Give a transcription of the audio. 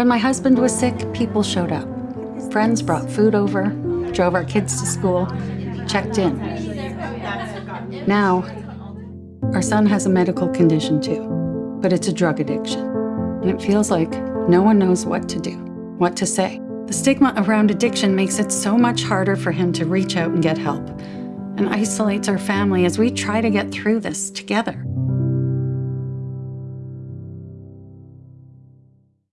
When my husband was sick, people showed up. Friends brought food over, drove our kids to school, checked in. Now, our son has a medical condition too, but it's a drug addiction. And it feels like no one knows what to do, what to say. The stigma around addiction makes it so much harder for him to reach out and get help, and isolates our family as we try to get through this together.